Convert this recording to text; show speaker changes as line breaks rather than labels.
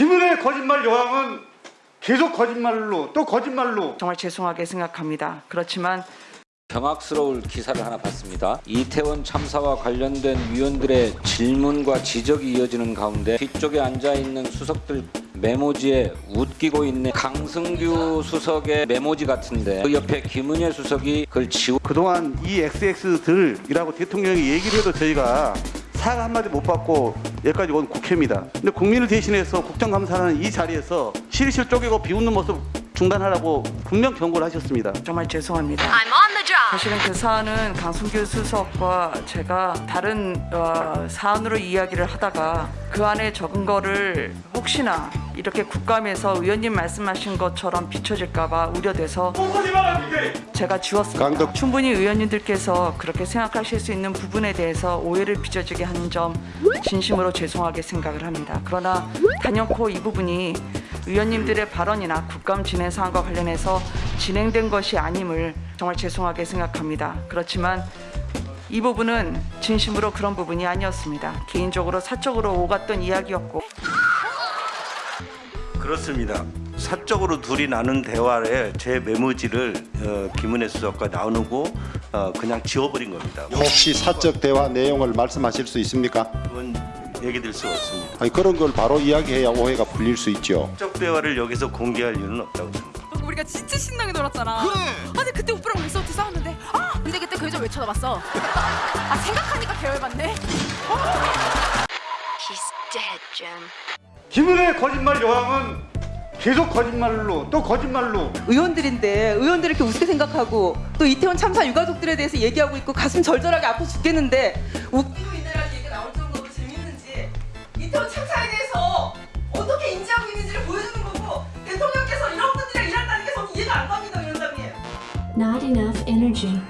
김은혜의 거짓말 여왕은 계속 거짓말로 또 거짓말로
정말 죄송하게 생각합니다. 그렇지만
경악스러울 기사를 하나 봤습니다. 이태원 참사와 관련된 위원들의 질문과 지적이 이어지는 가운데 뒤쪽에 앉아 있는 수석들 메모지에 웃기고 있는 강승규 수석의 메모지 같은데 그 옆에 김은혜 수석이 그걸 지우
그동안 이 XX들이라고 대통령이 얘기를 해도 저희가 사과 한마디 못 받고 여기까지 온 국회입니다. 근데 국민을 대신해서 국정감사하는 이 자리에서 실실 쪼개고 비웃는 모습 중단하라고 분명 경고를 하셨습니다.
정말 죄송합니다.
I'm on the job.
사실은 그 사안은 강순규 수석과 제가 다른 어, 사안으로 이야기를 하다가 그 안에 적은 거를 혹시나 이렇게 국감에서 의원님 말씀하신 것처럼 비춰질까봐 우려돼서 제가 지웠습니다.
강덕-
충분히 의원님들께서 그렇게 생각하실 수 있는 부분에 대해서 오해를 빚어지게 한점 진심으로 죄송하게 생각을 합니다. 그러나 단연코 이 부분이 의원님들의 발언이나 국감 진행 사항과 관련해서 진행된 것이 아님을 정말 죄송하게 생각합니다. 그렇지만 이 부분은 진심으로 그런 부분이 아니었습니다. 개인적으로 사적으로 오갔던 이야기였고
그렇습니다. 사적으로 둘이 나눈 대화에 제 메모지를 어, 김은혜 수석과 나누고 어, 그냥 지워버린 겁니다.
혹시 사적 대화 내용을 말씀하실 수 있습니까?
그건 얘기 될 수가 없습니다.
아니 그런 걸 바로 이야기해야 오해가 풀릴 수 있죠.
사적 대화를 여기서 공개할 이유는 없다고 생각합니다.
우리가 진짜 신나게 놀았잖아. 그래. 아니 그때 오빠랑 리서트 싸웠는데 아 근데 그때 그 여자 왜 쳐다봤어? 아 생각하니까 계열받네.
He's dead, Jim.
김은혜의 거짓말 여왕은 계속 거짓말로 또 거짓말로
의원들인데 의원들을 이렇게 우습게 생각하고 또 이태원 참사 유가족들에 대해서 얘기하고 있고 가슴 절절하게 아파 죽겠는데 웃기고 있네라는 얘기가 나올 정도로 재밌는지 이태원 참사에 대해서 어떻게 인지하고 있는지를 보여주는 거고 대통령께서 이런 분들이랑 일한다는 게 저는 이해가 안 갑니다 위원장님
Not enough energy.